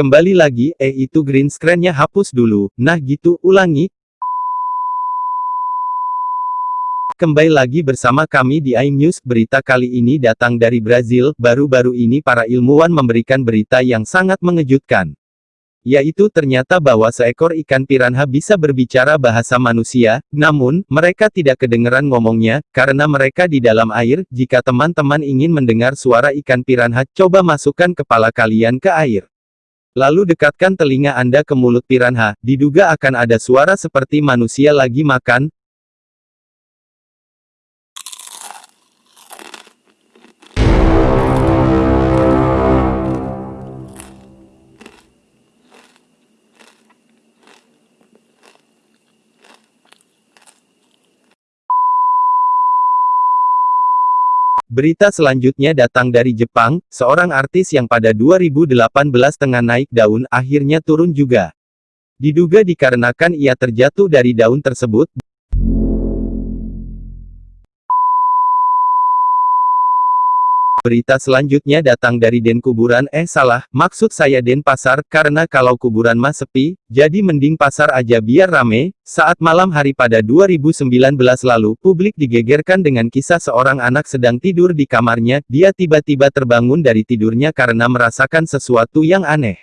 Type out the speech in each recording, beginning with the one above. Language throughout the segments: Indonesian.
Kembali lagi, eh itu green screen-nya hapus dulu, nah gitu, ulangi. Kembali lagi bersama kami di iNews, berita kali ini datang dari Brazil, baru-baru ini para ilmuwan memberikan berita yang sangat mengejutkan. Yaitu ternyata bahwa seekor ikan piranha bisa berbicara bahasa manusia, namun, mereka tidak kedengeran ngomongnya, karena mereka di dalam air, jika teman-teman ingin mendengar suara ikan piranha, coba masukkan kepala kalian ke air. Lalu dekatkan telinga Anda ke mulut piranha, diduga akan ada suara seperti manusia lagi makan. Berita selanjutnya datang dari Jepang, seorang artis yang pada 2018 tengah naik daun, akhirnya turun juga. Diduga dikarenakan ia terjatuh dari daun tersebut, Berita selanjutnya datang dari Den Kuburan, eh salah, maksud saya Den Pasar, karena kalau kuburan mah sepi, jadi mending pasar aja biar rame. Saat malam hari pada 2019 lalu, publik digegerkan dengan kisah seorang anak sedang tidur di kamarnya, dia tiba-tiba terbangun dari tidurnya karena merasakan sesuatu yang aneh.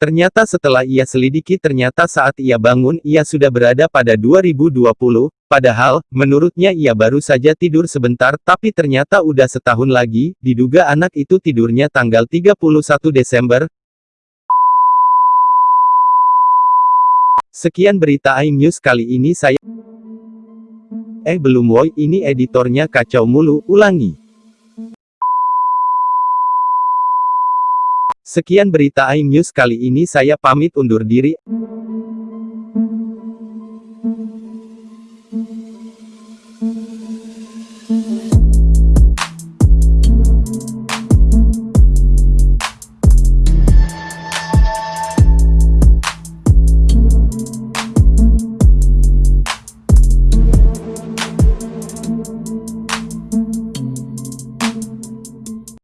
Ternyata setelah ia selidiki ternyata saat ia bangun ia sudah berada pada 2020, padahal, menurutnya ia baru saja tidur sebentar tapi ternyata udah setahun lagi, diduga anak itu tidurnya tanggal 31 Desember. Sekian berita iNews kali ini saya... Eh belum woi ini editornya kacau mulu, ulangi. Sekian berita iNews kali ini saya pamit undur diri.